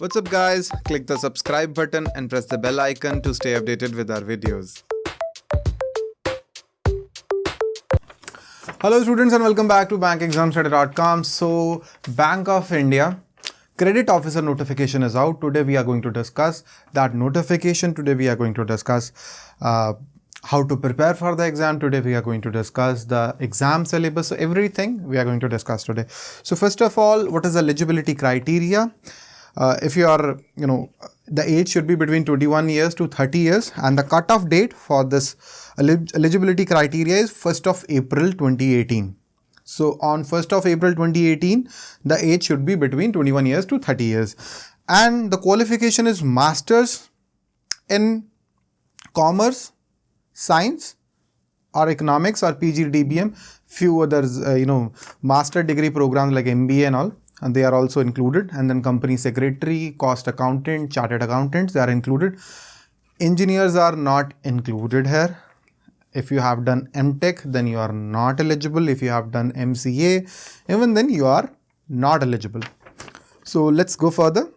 What's up guys? Click the subscribe button and press the bell icon to stay updated with our videos. Hello students and welcome back to bankexamstoday.com. So Bank of India credit officer notification is out. Today we are going to discuss that notification. Today we are going to discuss uh, how to prepare for the exam. Today we are going to discuss the exam syllabus. So everything we are going to discuss today. So first of all, what is the eligibility criteria? Uh, if you are, you know, the age should be between 21 years to 30 years and the cutoff date for this eligibility criteria is 1st of April 2018. So on 1st of April 2018, the age should be between 21 years to 30 years. And the qualification is masters in commerce science or economics or PGDBM, few others, uh, you know, master degree programs like MBA and all, and they are also included. And then company secretary, cost accountant, chartered accountants, they are included. Engineers are not included here. If you have done MTech, then you are not eligible. If you have done MCA, even then you are not eligible. So let's go further.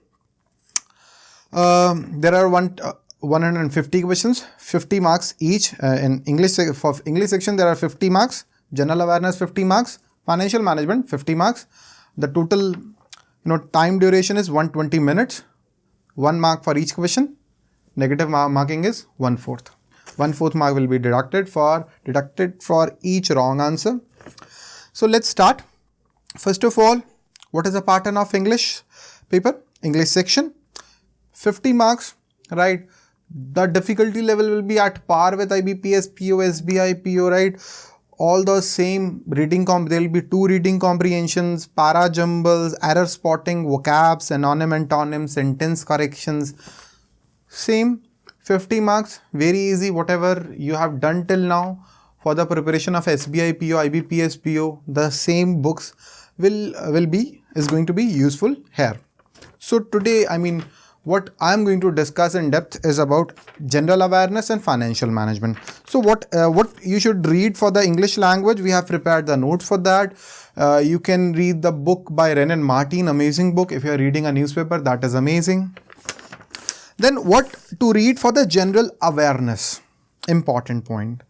Um, there are one. Uh, 150 questions 50 marks each uh, in english for english section there are 50 marks general awareness 50 marks financial management 50 marks the total you know time duration is 120 minutes. One mark for each question. Negative marking is one fourth. One fourth mark will be deducted for deducted for each wrong answer. So let's start. First of all what is the pattern of english paper? English section. 50 marks right? The difficulty level will be at par with IBPS, PO, SBI, PO, right? All the same reading, comp there will be two reading comprehensions, para jumbles, error spotting, vocabs, synonym, antonym, sentence corrections. Same 50 marks, very easy, whatever you have done till now for the preparation of SBI PO, IBPS PO, the same books will, will be, is going to be useful here. So today, I mean, what I'm going to discuss in depth is about general awareness and financial management. So what uh, what you should read for the English language, we have prepared the notes for that. Uh, you can read the book by Wren and Martin, amazing book. If you're reading a newspaper, that is amazing. Then what to read for the general awareness, important point.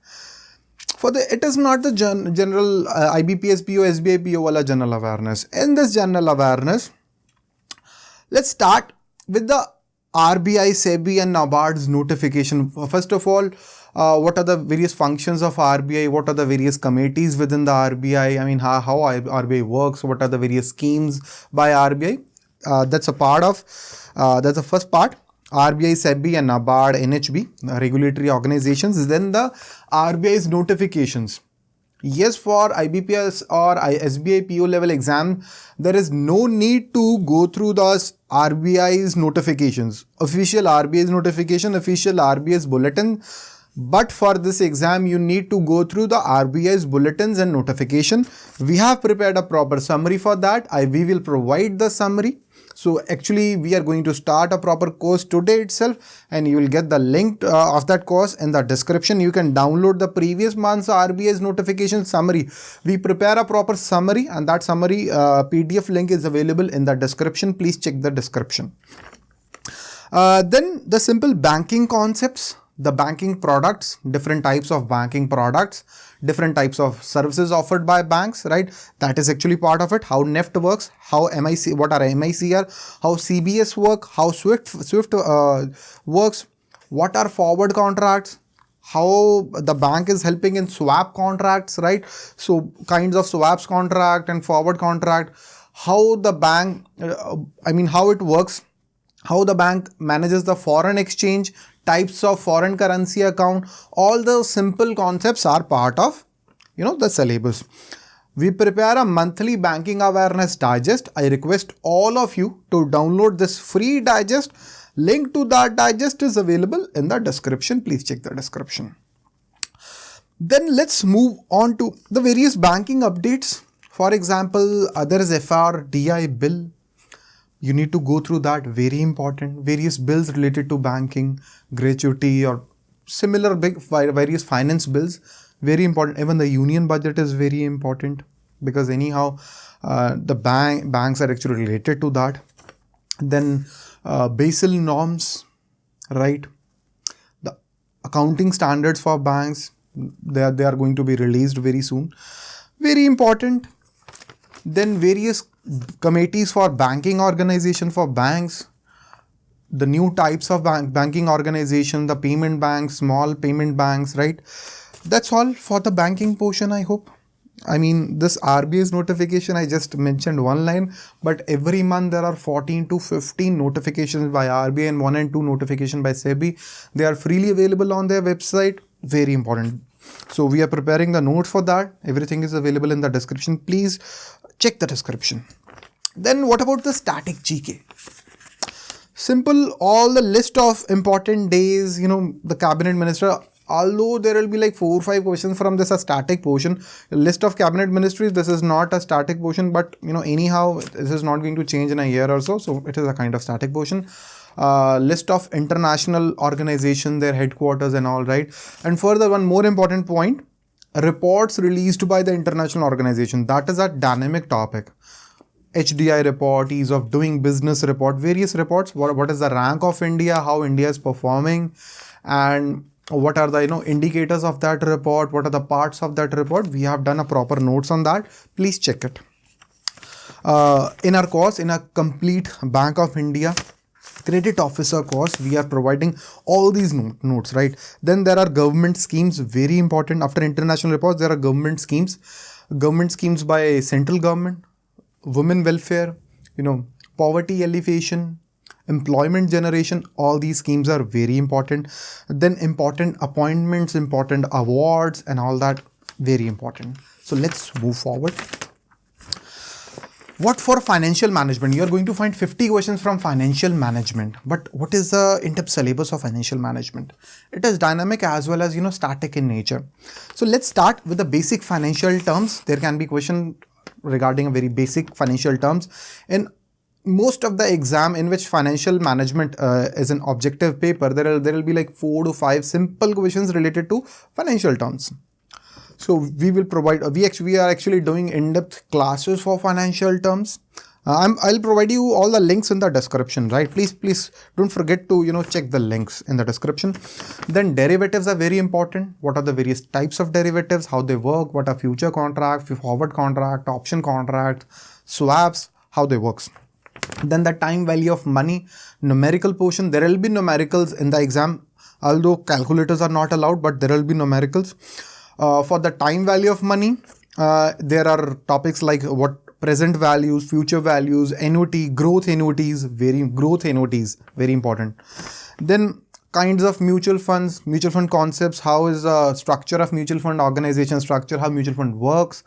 For the, it is not the gen, general uh, IBPS PO, SBI PO wala general awareness. In this general awareness, let's start with the RBI, SEBI and NABARD's notification, first of all, uh, what are the various functions of RBI, what are the various committees within the RBI, I? Mean how, how RBI works, what are the various schemes by RBI, uh, that's a part of, uh, that's the first part. RBI, SEBI and NABARD, NHB, regulatory organizations, then the RBI's notifications yes for IBPS or SBI PO level exam there is no need to go through the RBI's notifications. Official RBI's notification official RBI's bulletin. But for this exam you need to go through the RBI's bulletins and notification. We have prepared a proper summary for that. I we will provide the summary so actually we are going to start a proper course today itself and you will get the link uh, of that course in the description. You can download the previous month's RBI's notification summary. We prepare a proper summary and that summary uh, PDF link is available in the description. Please check the description. Uh, then the simple banking concepts, the banking products, different types of banking products different types of services offered by banks, right? That is actually part of it. How NEFT works, how MIC, what are MICR, how CBS work, how Swift, Swift uh, works, what are forward contracts, how the bank is helping in swap contracts, right? So kinds of swaps contract and forward contract, how the bank, uh, I mean, how it works, how the bank manages the foreign exchange, types of foreign currency account, all the simple concepts are part of, you know, the syllabus. We prepare a monthly banking awareness digest. I request all of you to download this free digest. Link to that digest is available in the description. Please check the description. Then let's move on to the various banking updates. For example, there is FRDI bill you need to go through that very important various bills related to banking gratuity or similar big various finance bills very important even the union budget is very important because anyhow uh, the bank banks are actually related to that then uh, Basel norms, right? The accounting standards for banks, they are, they are going to be released very soon. Very important. Then various committees for banking organization for banks, the new types of bank, banking organization, the payment banks, small payment banks, right? That's all for the banking portion, I hope. I mean, this RBI's notification, I just mentioned one line, but every month there are 14 to 15 notifications by RBI and one and two notification by SEBI. They are freely available on their website. Very important. So we are preparing the notes for that. Everything is available in the description. Please check the description. Then what about the static GK? Simple, all the list of important days, you know, the cabinet minister although there will be like four or five questions from this a static portion list of cabinet ministries this is not a static portion but you know anyhow this is not going to change in a year or so so it is a kind of static portion. Uh, list of international organization their headquarters and all right? And further one more important point reports released by the international organization that is a dynamic topic HDI report, ease of doing business report, various reports. What, what is the rank of India, how India is performing, and what are the you know indicators of that report? What are the parts of that report? We have done a proper notes on that. Please check it. Uh, in our course in a complete bank of india credit officer course we are providing all these notes right? Then there are government schemes very important. After international reports there are government schemes. Government schemes by central government women welfare you know poverty alleviation employment generation all these schemes are very important. Then important appointments important awards and all that very important. So let's move forward. What for financial management? You are going to find 50 questions from financial management but what is the in-depth syllabus of financial management? It is dynamic as well as you know static in nature. So let's start with the basic financial terms. There can be question regarding very basic financial terms in most of the exam in which financial management uh, is an objective paper, there will, there will be like four to five simple questions related to financial terms. So we will provide, we actually we are actually doing in-depth classes for financial terms. Uh, i will provide you all the links in the description, right? Please, please don't forget to, you know, check the links in the description. Then derivatives are very important. What are the various types of derivatives, how they work, what are future contract, forward contract, option contract, swaps, how they works then the time value of money numerical portion there will be numericals in the exam although calculators are not allowed but there will be numericals uh, for the time value of money uh, there are topics like what present values future values annuity growth annuities very growth annuities very important then kinds of mutual funds mutual fund concepts how is the structure of mutual fund organization structure how mutual fund works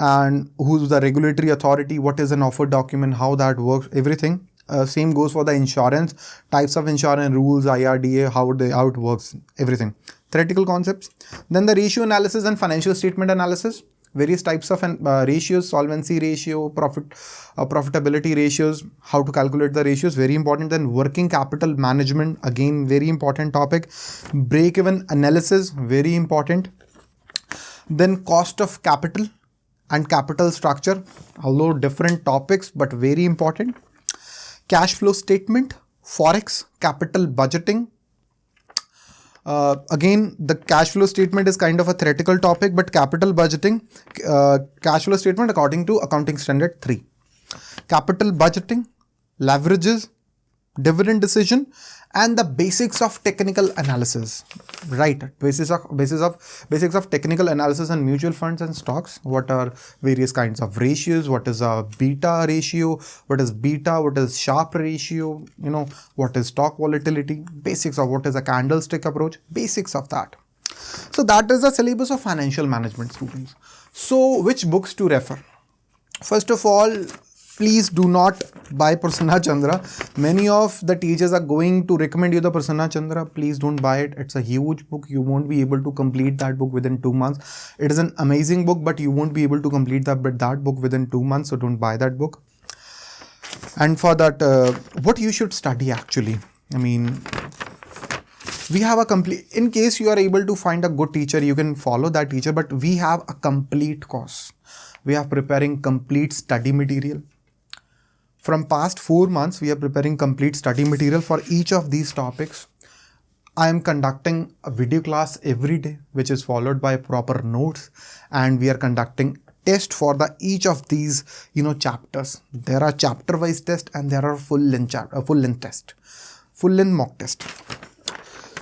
and who's the regulatory authority, what is an offer document, how that works, everything. Uh, same goes for the insurance, types of insurance, rules, IRDA, how, they, how it works, everything. Theoretical concepts. Then the ratio analysis and financial statement analysis. Various types of uh, ratios, solvency ratio, profit, uh, profitability ratios, how to calculate the ratios, very important. Then working capital management, again, very important topic. Break-even analysis, very important. Then cost of capital, and capital structure, although different topics but very important. Cash flow statement, forex, capital budgeting. Uh, again, the cash flow statement is kind of a theoretical topic, but capital budgeting, uh, cash flow statement according to accounting standard 3. Capital budgeting, leverages, dividend decision and the basics of technical analysis. Right. Basis of basis of basics of technical analysis and mutual funds and stocks. What are various kinds of ratios? What is a beta ratio? What is beta? What is Sharpe ratio? You know what is stock volatility? Basics of what is a candlestick approach? Basics of that. So that is the syllabus of financial management students. So which books to refer? First of all please do not buy Prasanna Chandra. Many of the teachers are going to recommend you the Prasanna Chandra. Please don't buy it. It's a huge book. You won't be able to complete that book within two months. It is an amazing book, but you won't be able to complete that, that book within two months. So don't buy that book. And for that, uh, what you should study actually. I mean, we have a complete, in case you are able to find a good teacher, you can follow that teacher, but we have a complete course. We are preparing complete study material from past four months, we are preparing complete study material for each of these topics. I am conducting a video class every day, which is followed by proper notes, and we are conducting test for the each of these you know chapters. There are chapter wise test and there are full length chapter, uh, full length test, full length mock test.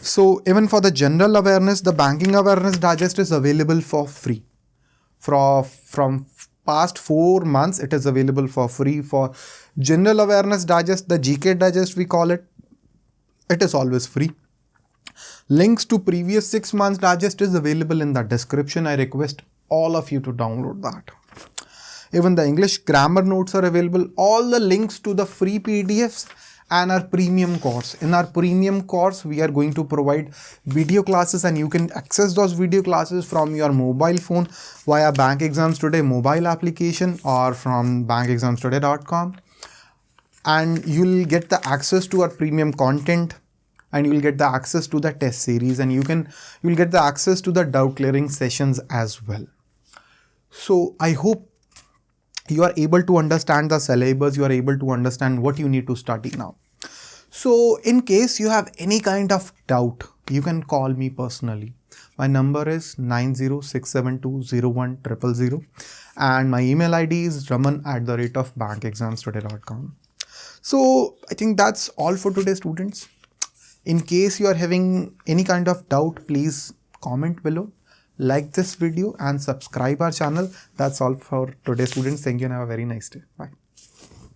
So even for the general awareness, the banking awareness digest is available for free. From from past four months, it is available for free for general awareness digest, the GK digest we call it. It is always free. Links to previous six months digest is available in the description. I request all of you to download that. Even the English grammar notes are available. All the links to the free PDFs and our premium course. In our premium course, we are going to provide video classes and you can access those video classes from your mobile phone via Bank Exams Today mobile application or from bankexamstoday.com and you'll get the access to our premium content and you will get the access to the test series and you can you will get the access to the doubt clearing sessions as well. So i hope you are able to understand the syllabus you are able to understand what you need to study now so in case you have any kind of doubt you can call me personally my number is 906720100 and my email id is raman at the rate of bankexamstoday.com so I think that's all for today students. In case you are having any kind of doubt, please comment below, like this video and subscribe our channel. That's all for today students. Thank you and have a very nice day. Bye.